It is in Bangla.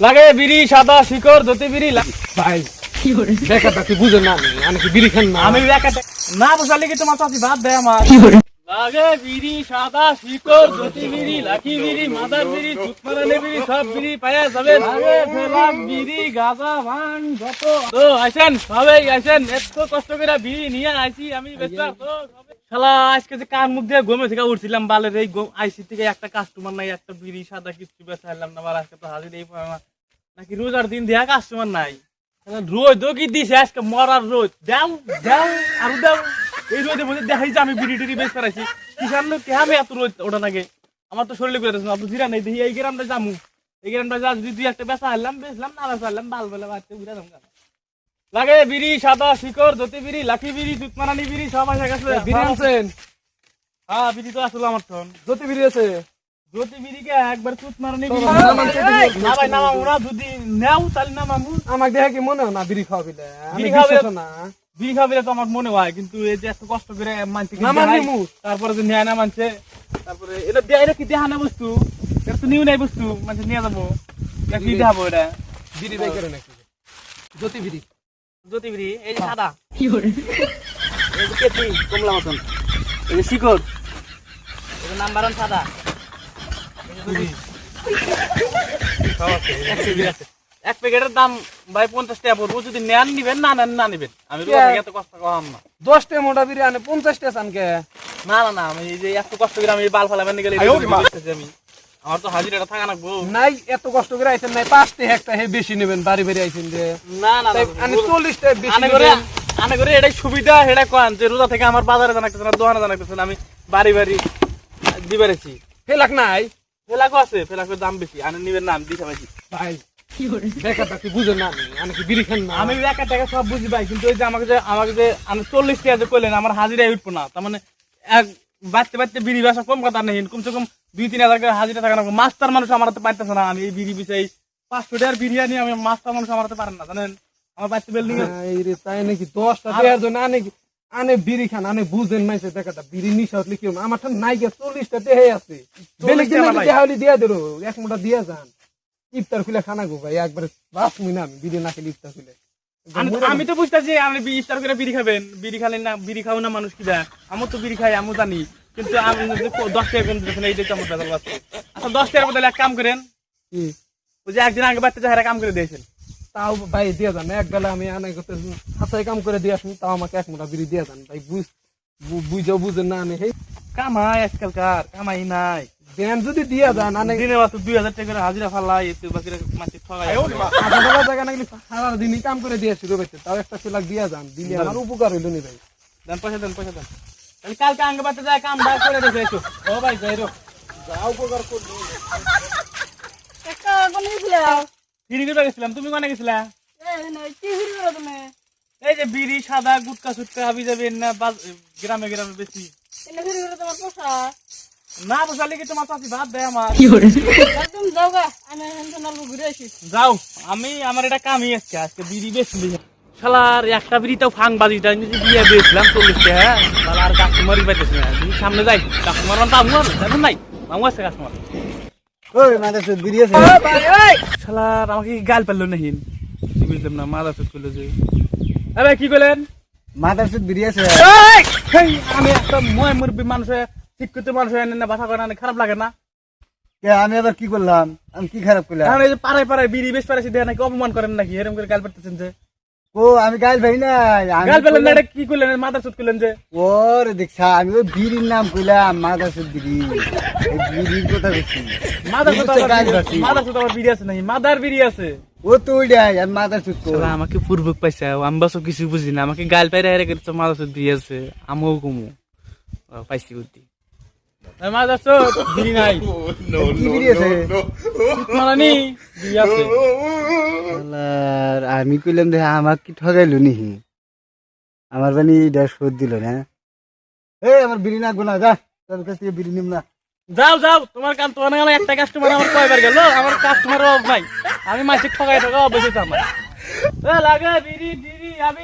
লাগে বিড়ি সাদা শিকড় ধুতি বিড়ি ভাই তুই বুঝে না আমি কি বিড়ি খান না? আমি না বুঝালে কি তোমার চাষি ভাত দেয় আমার। লাগে বিড়ি সাদা শিকড় ধুতি বিড়ি লাঠি বিড়ি মাদার বিড়ি চুতমারানি বিড়ি সব বিড়ি পায়া যাবে। লাগে ফেলাম বিড়ি গাঁজা ভাঙ যত। তো আইছেন সবাই আইছেন এত কষ্ট করে বিড়ি নিয়ে আইছি আমি তো শালা, আজকে যে কান মুখ দিয়ে ঘুমে থেকে উঠছিলাম, বালের এই আইসি থেকে একটা কাস্টমার নাই, একটা বিড়ি, সাদা কিছু বেচাইলাম না আজকে তো হাজির এই নাকি রোজার দিন দিয়া কাস্টমার নাই? তো কি দিছে? আজকে মরার রোজ দাও দাও, আরও দাও। এই রোদে মধ্যে দেখাই যে আমি বিড়ি টিড়ি বেশ পারাইছি কিসান লোক কে আমি এত রোদ ওটা নাকি? আমার তো শরীরে করে আপনি জিরা নেই, দেখি এই গ্রামটা যামু। এই গ্রামটা যা যদি দুই একটা বেচা হারলাম বেচলাম, না বেচা বাল বেলা বাড়তে ঘুরে যাম। লাগে বিড়ি সাদা শিকড় ধুতি বিড়ি লাঠি বিড়ি দুধমারানি বিড়ি সব আসে গেছে। বিড়ি আনছেন? হ্যাঁ বিড়ি তো আসলো আমার তখন জ্যোতি বিড়ি আছে? একবার তুত মারানি বিড়ি। না ভাই নামা ওরা যদি নেও তাহলে নামামু আমাকে দেখে কি মনে হয়? না বিড়ি খাওয়া বিলে। বিড়ি খাওয়া না। বিড়ি খাবে তো আমার মনে হয় কিন্তু এই যে এত কষ্ট করে মানতে না মানলি মুখ। তারপরে যে নেয় না মানছে তারপরে এটা দেয় এটা কি দেহা না বস্তু? এটা তো নিউ নাই বস্তু মানে নিয়ে যাব। এটা কি দেখাবো এটা? বিড়ি বাই করে নাকি? জ্যোতি বিড়ি। জ্যোতি এই যে সাদা। এই যে কেতলি কমলা মতন। এই যে শিকড়। এই যে নাম্বার ওয়ান সাদা। এই যে জ্যোতি। এক প্যাকেটের দাম ভাই পঞ্চাশ টাকা পড়ব। যদি নেন নিবেন না নেন না নিবেন। আমি এত কষ্ট কম না। দশটা মোটা বিড়ি আনে পঞ্চাশটা চানকে। না না না আমি এই যে এত কষ্ট করে আমি বাল ফালাবেন গেলে। আমি। আমার তো হাজিরাটা থাকা লাগবো। নাই এত কষ্ট করে আইছেন নাই পাঁচটা একটা হে বেশি নেবেন বাড়ি বাড়ি আইছেন যে। না না তাই আনে চল্লিশটা বেশি করে আনে করে এটাই সুবিধা এটা কোন যে রোজা থেকে আমার বাজারে জানাইতেছে না দোকানে জানাইতেছে না আমি বাড়ি বাড়ি দিবারেছি ফেলাক নাই? আছে ফেলাকোর দাম বেশি আনে নিবেন না আমি দিতে ভাই বেকারটা তুই বুঝে না আমি আমি কি বিড়ি খান না? আমি একা টাকা সব বুঝি ভাই কিন্তু ওই যে আমাকে যে আমাকে যে আমি চল্লিশ টাকা যে করলেন আমার হাজিরাই উঠবো না। তার মানে এক বাড়তে বাড়তে বিড়ি বেসা কম কথা নেই। কমসে কম দুই তিন হাজার টাকা হাজিরা থাকা না। মাস্টার মানুষ আমার হাতে পারতেছে না। আমি এই বিড়ি বিষয় পাঁচশো টাকার বিরিয়ানি আমি মাস্টার মানুষ আমার হাতে পারেন না জানেন? আমার বাড়তে বিল্ডিং রে তাই নাকি? দশটা দেওয়ার জন্য আনে কি আনে বিড়ি খান আনে বুঝেন মাইছে দেখাটা বিড়ি নিশা হলে কি আমার ঠান নাই গে চল্লিশটা দেহে আছে। বেলে টাকা কিনে ভাই। দেহা হলে দিয়া দিল এক মোটা দিয়া যান। ইফতার খুলে খানা গো ভাই একবারে বাস মুই না আমি। বিড়ি না খেলে ইফতার খুলে। আমি তো বুঝতেছি আপনি ইফতার করে বিড়ি খাবেন। বিড়ি খালে না বিড়ি খাও না মানুষ কি দেয় আমার তো বিড়ি খাই আমি জানি। কিন্তু আমি যে দশ টাকা কোন দিতেছেন এইটাই তো আমার বেজাল বাচ্চা। আচ্ছা দশ টাকার বদলে এক কাম করেন? ওই যে একদিন আগে বাচ্চা যাহারা কাম করে দিয়েছেন। তাও ভাই দিয়া যান এক বেলা আমি আনে করতে হাতায় কাম করে দিয়ে আসুন তাও আমাকে এক মোটা বিড়ি দিয়া যান। ভাই বুঝ বুঝাও বুঝেন না হেই কামাই আজকালকার কামাই নাই। দেন যদি দিয়া যান আনে দিনে মাত্র দুই হাজার টাকা করে হাজিরা ফালাই এতে বাকিরা মাসে ঠগাই আধা বেলা জায়গা সারা দিনই কাম করে দিয়ে শুরু করছে তাও একটা ফেলাক দিয়া যান দিলে আমার উপকার হইল নি ভাই। দেন পয়সা দেন পয়সা দেন। তাহলে কালকে আগে বাচ্চা যায় কাম বাই করে রেখে এসো ও ভাই যাই রো যা উপকার করব। একটা কোন গেছিলা ফিরি করে গেছিলাম তুমি কোনে গেছিলা? কি করো তুমি? এই যে বিড়ি সাদা গুটকা সুটকা হাবি যাবে না গ্রামে গ্রামে বেশি। তোমার পোষা? না বসালে কি তোমার চাষি ভাত দেয় আমার। একদম যাও গা আমি হেন নালবো ঘুরে আসি। যাও আমি আমার এটা কামই আজকে আজকে বিড়ি বেশি শালার একটা বিড়িটাও ফাং বাজিটা আমি যে দিয়ে দিয়েছিলাম চল্লিশ টাকা শালা আর কাস্টমারই পাইতেছে না তুমি সামনে যাই। কাস্টমার মানে আমু আর দেখুন নাই আমু আছে কাস্টমার ওই মাদার সুদ বিড়ি আছে। শালার আমাকে গাল পারল না হিন বুঝলাম না মাদা সুদ করল যে। আরে কি করলেন মাদার সুদ বিড়ি আছে। আমি একটা ময় মুরব্বী মানুষে শিক্ষিত মানুষ এনে না বাসা করে খারাপ লাগে না। আমি আবার কি করলাম? আমি কি খারাপ করলাম? এখন এই যে পাড়ায় পাড়ায় বিড়ি বেশ পাড়াইছি দেখে নাকি অপমান করেন নাকি? এরকম করে গাল পারতেছেন যে। ও আমি গাইল ভাই না গাল পেলেন না কি করলেন? মাদা সুদ করলেন যে। ওরে দেখছা আমি ওই বিড়ির নাম কইলাম মাদার সুদ বিড়ি। বিড়ির কথা বলছি মাদার তুই সুদ তো আবার বিড়ি- মাদার সুদ আবার বিড়ি আছে নাকি? মাদার বিড়ি আছে। ও তো ওইটাই আমি মাদার সুদ কই। শালা আমাকে পূর্বক পাইছে আমি বাসও কিছু বুঝি না। আমাকে গাল পাইরে হেরে করছে মাদার সুদ বিড়ি আছে আমিও কমু। পাইছি বুদ্ধি। আমি কইলাম দেখে আমাক কি ঠগাইলো নিহি আমার জানি এটা শোধ দিল না। এই আমার বিড়ি নাকবো না যা। তোর কাছ থেকে বিড়ি নিম না। যাও যাও তোমার কাম তোমার নাগালে একটা কাস্টমার আমার কয়বার গেল আমার কাস্টমার অভাব নাই। আমি মাসিক ঠকাই ঠকা অবশ্যই আমার। এ, লাগে বিড়ি বিড়ি আমি